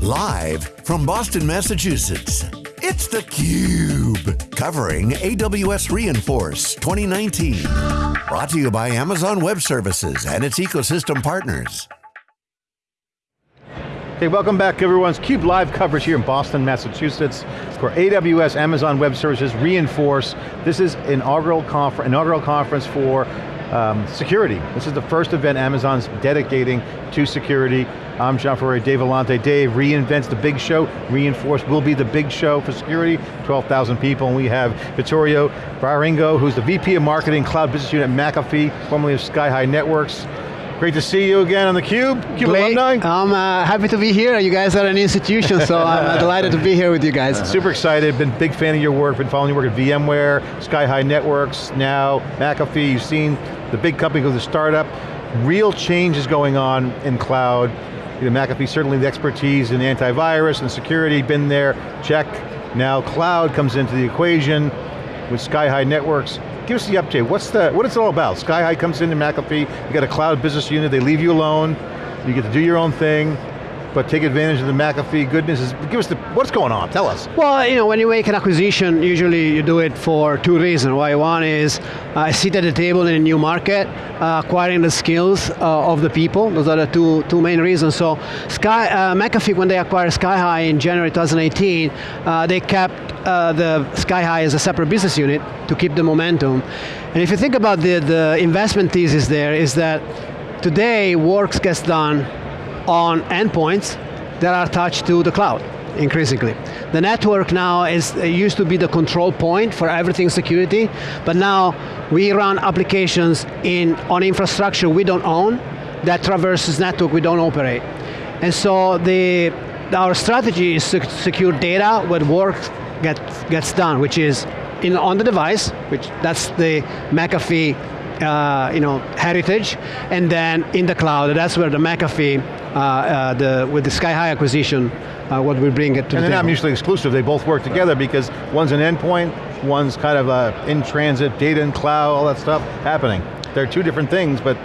Live from Boston, Massachusetts, it's theCUBE. Covering AWS re:Inforce 2019. Brought to you by Amazon Web Services and its ecosystem partners. Hey, welcome back everyone's CUBE live coverage here in Boston, Massachusetts for AWS Amazon Web Services re:Inforce. This is inaugural, confer inaugural conference for um, security. This is the first event Amazon's dedicating to security. I'm John Furrier, Dave Vellante. Dave reinvents the big show. re:Inforce will be the big show for security, 12,000 people, and we have Vittorio Viarengo, who's the VP of Marketing, Cloud Business Unit at McAfee, formerly of Skyhigh Networks. Great to see you again on theCUBE, CUBE Great. alumni. I'm uh, happy to be here. You guys are an institution, so I'm uh, delighted to be here with you guys. Super excited, been a big fan of your work, been following your work at VMware, Skyhigh Networks, now McAfee, you've seen the big company go to startup. Real change is going on in cloud. You know, McAfee certainly the expertise in antivirus and security, been there, check. Now cloud comes into the equation with Skyhigh Networks. Give us the update, what's the, what is it all about? Skyhigh comes into McAfee, you got a cloud business unit, they leave you alone, you get to do your own thing, but take advantage of the McAfee goodness. Give us the, what's going on, tell us. Well, you know, when you make an acquisition, usually you do it for two reasons. Why one is uh, sit at the table in a new market, uh, acquiring the skills uh, of the people. Those are the two, two main reasons. So Sky, uh, McAfee, when they acquired Skyhigh in January 2018, uh, they kept uh, the Skyhigh as a separate business unit to keep the momentum. And if you think about the, the investment thesis there is that today work gets done on endpoints that are attached to the cloud, increasingly. The network now is, used to be the control point for everything security, but now we run applications in, on infrastructure we don't own that traverses network we don't operate. And so the, our strategy is to secure data where work get, gets done, which is in, on the device, which that's the McAfee uh, you know, heritage, and then in the cloud, that's where the McAfee, the, with the Skyhigh acquisition, uh, what we bring it to And the they're not mutually exclusive, they both work together because one's an endpoint, one's kind of a in transit, data and cloud, all that stuff happening. They're two different things, but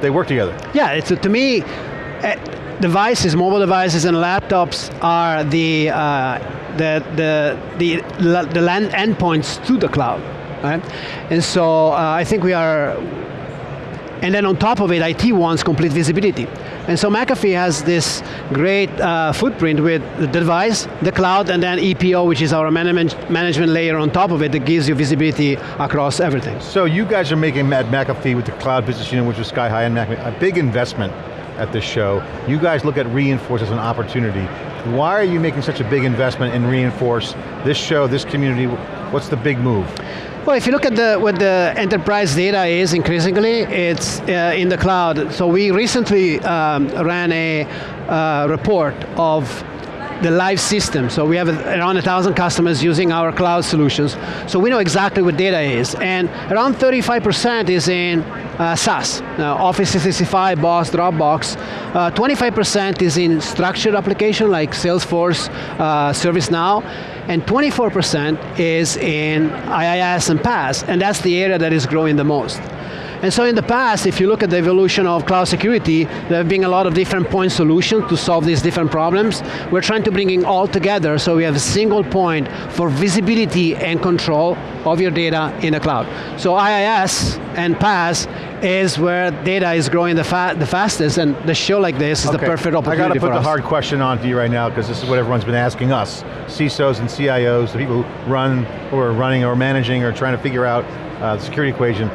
they work together. Yeah, it's, to me, uh, devices, mobile devices and laptops are the, uh, the, the, the, the land endpoints to the cloud, right? And so uh, I think we are, and then on top of it, IT wants complete visibility. And so McAfee has this great uh, footprint with the device, the cloud, and then EPO, which is our management, management layer on top of it that gives you visibility across everything. So you guys are making at McAfee with the cloud business unit, which is Sky High and McAfee, a big investment at this show. You guys look at re:Inforce as an opportunity. Why are you making such a big investment in re:Inforce, this show, this community? What's the big move? Well, if you look at the, what the enterprise data is increasingly, it's uh, in the cloud. So we recently um, ran a uh, report of the live system. So we have around a thousand customers using our cloud solutions. So we know exactly what data is. And around 35% is in uh, SaaS, now, Office 365, Boss, Dropbox. 25% is in structured application like Salesforce, uh, ServiceNow, and 24% is in IaaS and PaaS, and that's the area that is growing the most. And so in the past, if you look at the evolution of cloud security, there have been a lot of different point solutions to solve these different problems. We're trying to bring it all together so we have a single point for visibility and control of your data in the cloud. So IaaS and PaaS is where data is growing the, fa the fastest, and the show like this is the perfect opportunity I got to put the hard question on to you right now because this is what everyone's been asking us. CISOs and CIOs, the people who run or are running or managing or trying to figure out uh, the security equation.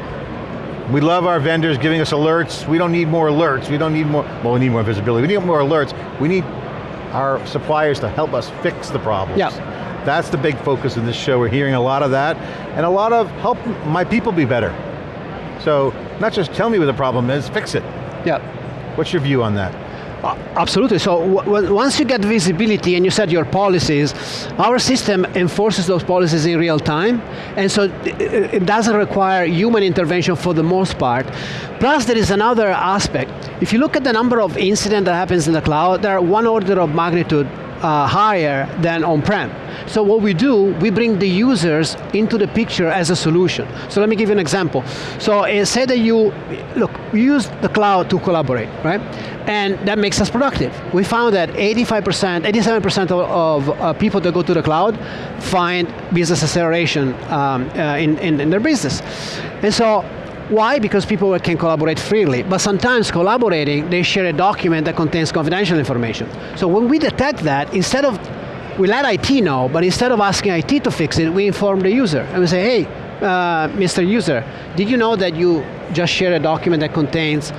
We love our vendors giving us alerts. We don't need more alerts. We don't need more, well we need more visibility. We need more alerts. We need our suppliers to help us fix the problems. Yeah. That's the big focus of this show. We're hearing a lot of that. And a lot of help my people be better. So, not just tell me what the problem is, fix it. Yeah. What's your view on that? Absolutely, so once you get visibility and you set your policies, our system enforces those policies in real time, and so it doesn't require human intervention for the most part. Plus there is another aspect. If you look at the number of incidents that happens in the cloud, they're one order of magnitude uh, higher than on-prem. So what we do, we bring the users into the picture as a solution. So let me give you an example. So uh, say that you, look, we use the cloud to collaborate, right? And that makes us productive. We found that 85%, 87% of, of uh, people that go to the cloud find business acceleration um, uh, in, in, in their business. And so why? Because people can collaborate freely, but sometimes collaborating, they share a document that contains confidential information. So when we detect that, instead of, we let IT know, but instead of asking IT to fix it, we inform the user. And we say, hey, uh, Mr. User, did you know that you just shared a document that contains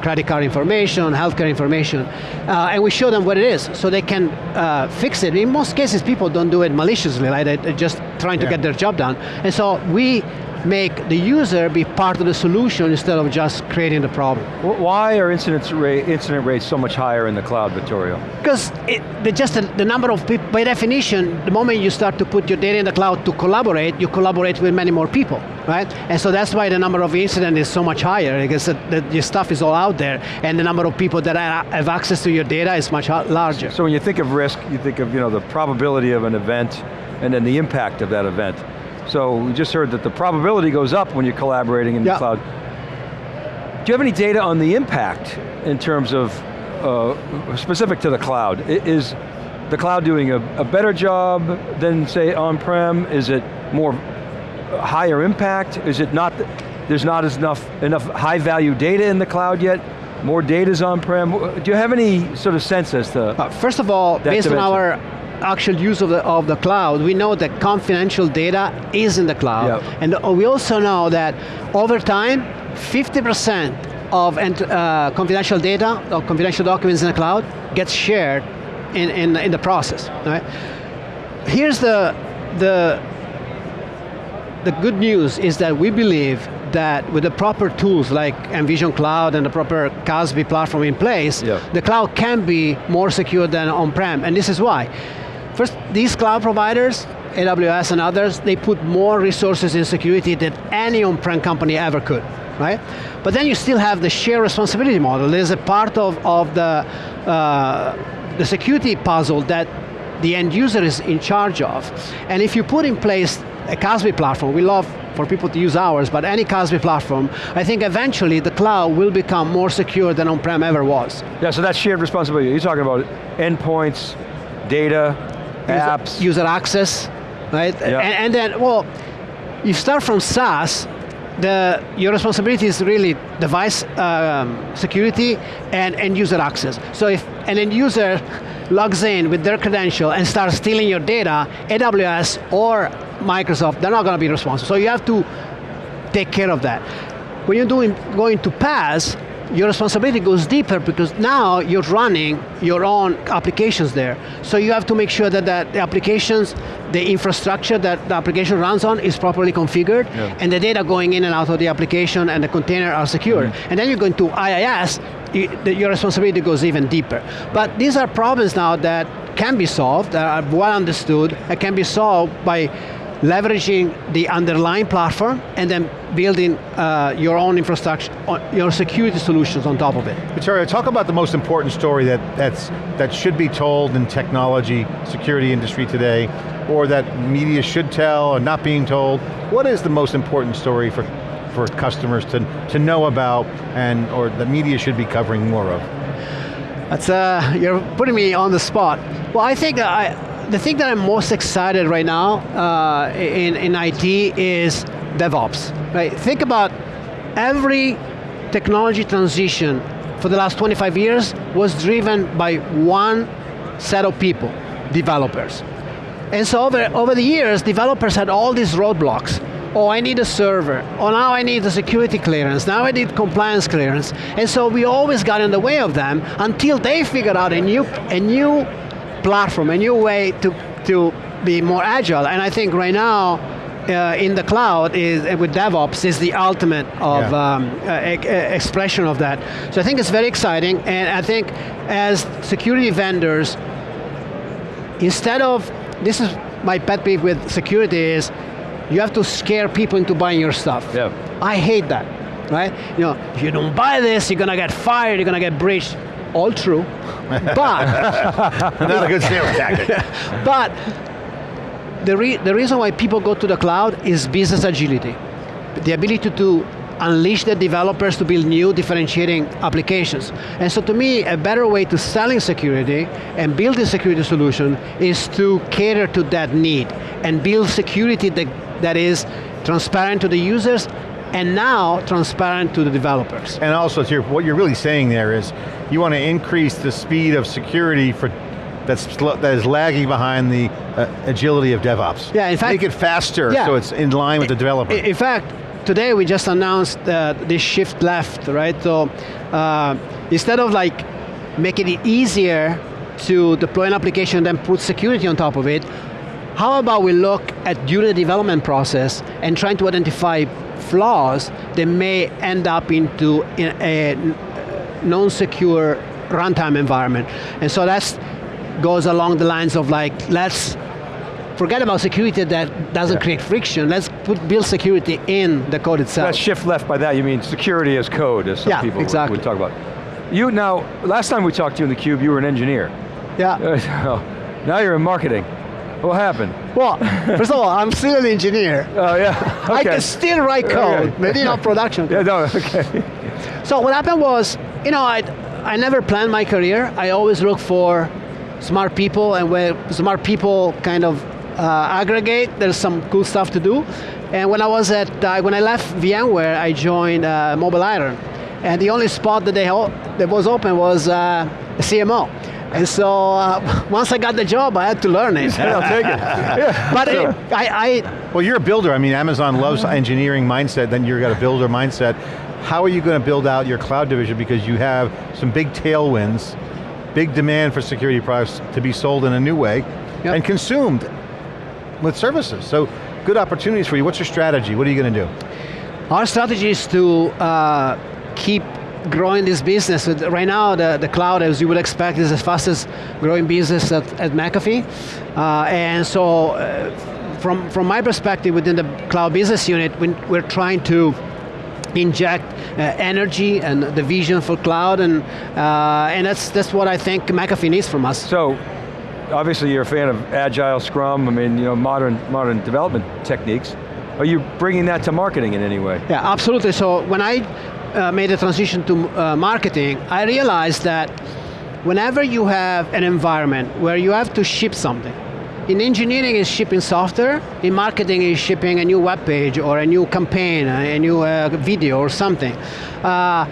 credit card information, healthcare information, uh, and we show them what it is, so they can uh, fix it. In most cases, people don't do it maliciously, like they're just trying to yeah. get their job done. And so we make the user be part of the solution instead of just creating the problem. Why are incident, rate, incident rates so much higher in the cloud, Vittorio? Because the, just the, the, number of people, by definition, the moment you start to put your data in the cloud to collaborate, you collaborate with many more people, right? And so that's why the number of incidents is so much higher, because the, the, your stuff is all out there, and the number of people that have access to your data is much larger. So when you think of risk, you think of you know, the probability of an event, and then the impact of that event. So we just heard that the probability goes up when you're collaborating in the cloud. Do you have any data on the impact in terms of, uh, specific to the cloud? Is the cloud doing a, a better job than say on-prem? Is it more higher impact? Is it not, there's not as enough, enough high value data in the cloud yet? More data's on-prem? Do you have any sort of sense as to uh, First of all, based dimension? on our actual use of the, of the cloud, we know that confidential data is in the cloud. Yep. And we also know that over time, 50% of uh, confidential data, or confidential documents in the cloud, gets shared in, in, in the process. Right? Here's the, the, the good news is that we believe that with the proper tools like MVISION Cloud and the proper CASB platform in place, the cloud can be more secure than on-prem, and this is why. First, these cloud providers, AWS and others, they put more resources in security than any on-prem company ever could, right? But then you still have the shared responsibility model. There's a part of, of the, uh, the security puzzle that the end user is in charge of. And if you put in place a CASB platform, we love for people to use ours, but any CASB platform, I think eventually the cloud will become more secure than on-prem ever was. Yeah, so that's shared responsibility. You're talking about endpoints, data, apps. User access, right? Yeah. And, and then, well, you start from SaaS, the, your responsibility is really device um, security and end user access. So if an end user logs in with their credential and starts stealing your data, AWS or Microsoft, they're not going to be responsible. So you have to take care of that. When you're doing, going to PaaS, your responsibility goes deeper because now you're running your own applications there. So you have to make sure that, that the applications, the infrastructure that the application runs on is properly configured, yeah. and the data going in and out of the application and the container are secure. Mm -hmm. And then you're going to IaaS, your responsibility goes even deeper. But these are problems now that can be solved, that are well understood, and can be solved by leveraging the underlying platform and then building uh, your own infrastructure, uh, your security solutions on top of it. Vittorio, talk about the most important story that, that's, that should be told in technology, security industry today, or that media should tell or not being told. What is the most important story for, for customers to, to know about and or the media should be covering more of? That's, uh, you're putting me on the spot. Well, I think I, the thing that I'm most excited right now uh, in, in IT is DevOps. Right? Think about every technology transition for the last 25 years was driven by one set of people, developers. And so over, over the years, developers had all these roadblocks. Oh, I need a server. Oh, now I need a security clearance. Now I need compliance clearance. And so we always got in the way of them until they figured out a new, a new platform, a new way to, to be more agile. And I think right now, uh, in the cloud is uh, with DevOps is the ultimate of yeah. um, uh, expression of that. So I think it's very exciting, and I think as security vendors, instead of this is my pet peeve with security is you have to scare people into buying your stuff. Yeah. I hate that, right? You know, if you don't buy this, you're going to get fired, you're going to get breached. All true, but not a good sales tactic. but the, re the reason why people go to the cloud is business agility. The ability to unleash the developers to build new differentiating applications. And so to me, a better way to selling security and building security solution is to cater to that need and build security that, that is transparent to the users and now transparent to the developers. And also, to your, what you're really saying there is, you want to increase the speed of security for that's that is lagging behind the uh, agility of DevOps. Yeah, in fact, make it faster yeah, so it's in line with the developer. In fact, today we just announced uh, this shift left, right? So uh, instead of like making it easier to deploy an application and then put security on top of it, how about we look at during the development process and trying to identify flaws that may end up into a non-secure runtime environment. And so that goes along the lines of like, let's forget about security that doesn't yeah. create friction. Let's put, build security in the code itself. That shift left by that, you mean security as code, as some yeah, people exactly. would, would talk about. You now, last time we talked to you in theCUBE, you were an engineer. Yeah. now you're in marketing. What happened? Well, first of all, I'm still an engineer. Oh yeah, okay. I can still write code, okay. maybe not production. yeah, no, okay. So what happened was, you know, I, I never planned my career. I always look for smart people, and where smart people kind of uh, aggregate, there's some cool stuff to do. And when I was at, uh, when I left VMware, I joined uh, MobileIron. And the only spot that, they that was open was uh, CMO. And so uh, once I got the job, I had to learn it. I'll take it. Yeah. But it, I, I, Well, you're a builder. I mean, Amazon loves engineering mindset, then you've got a builder mindset. How are you going to build out your cloud division because you have some big tailwinds, big demand for security products to be sold in a new way yep. and consumed with services. So good opportunities for you. What's your strategy? What are you going to do? Our strategy is to uh, keep growing this business. Right now, the, the cloud, as you would expect, is the fastest growing business at, at McAfee. Uh, and so, uh, from, from my perspective, within the cloud business unit, we're trying to inject uh, energy and the vision for cloud, and, uh, and that's, that's what I think McAfee needs from us. So, obviously you're a fan of Agile, Scrum, I mean, you know, modern, modern development techniques. Are you bringing that to marketing in any way? Yeah, absolutely. So when I uh, made the transition to uh, marketing, I realized that whenever you have an environment where you have to ship something, in engineering is shipping software, in marketing is shipping a new web page or a new campaign, a new uh, video or something. Uh,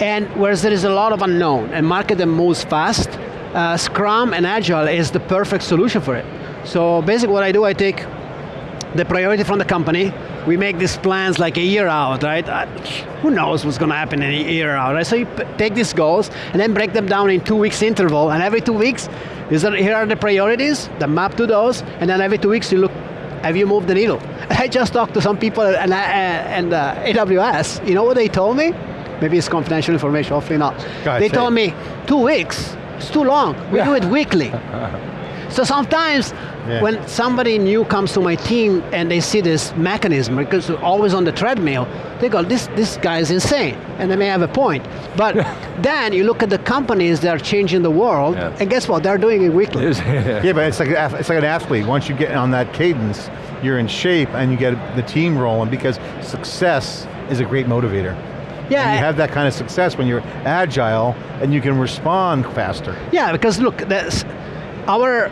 and whereas there is a lot of unknown and marketing moves fast, uh, Scrum and Agile is the perfect solution for it. So basically what I do, I take the priority from the company, we make these plans like a year out, right? Uh, who knows what's going to happen in a year out, right? So you take these goals and then break them down in two weeks interval, and every two weeks, are, here are the priorities, the map to those, and then every two weeks you look, have you moved the needle? I just talked to some people and, and uh, AWS, you know what they told me? Maybe it's confidential information, hopefully not. they told me, two weeks, it's too long, we yeah. do it weekly. So sometimes yeah. when somebody new comes to my team and they see this mechanism, because they're always on the treadmill, they go, this, this guy is insane, and they may have a point. But then you look at the companies that are changing the world, yeah. and guess what, they're doing it weekly. yeah, but it's like, it's like an athlete. Once you get on that cadence, you're in shape and you get the team rolling because success is a great motivator. Yeah. And you have that kind of success when you're agile and you can respond faster. Yeah, because look, that's, our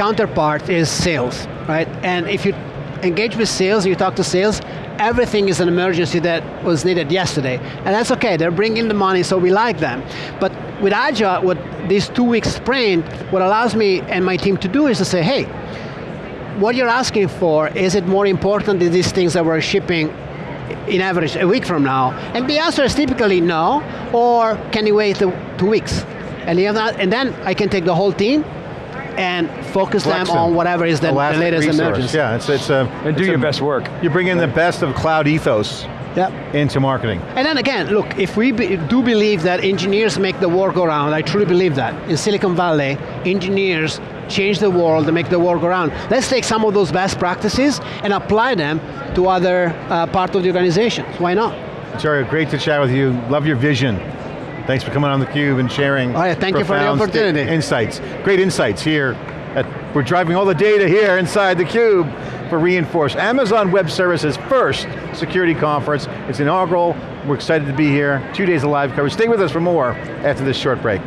counterpart is sales, right? And if you engage with sales, you talk to sales, everything is an emergency that was needed yesterday. And that's okay, they're bringing the money, so we like them. But with Agile, what this two week sprint, what allows me and my team to do is to say, hey, what you're asking for, is it more important than these things that we're shipping in average a week from now? And the answer is typically no, or can you wait two weeks? And, and then I can take the whole team and focus them on whatever is the, the latest resource. emergence. Yeah, it's, it's a... And do your a, best work. You bring in the best of cloud ethos yep. into marketing. And then again, look, if we be, do believe that engineers make the world go round, I truly believe that. In Silicon Valley, engineers change the world and make the world go round. Let's take some of those best practices and apply them to other uh, part of the organization. Why not? Jerry, great to chat with you. Love your vision. Thanks for coming on theCUBE and sharing oh, All right, thank you for the opportunity. Insights, great insights here. At, we're driving all the data here inside theCUBE for re:Inforce. Amazon Web Services first security conference. It's inaugural, we're excited to be here. Two days of live coverage. Stay with us for more after this short break.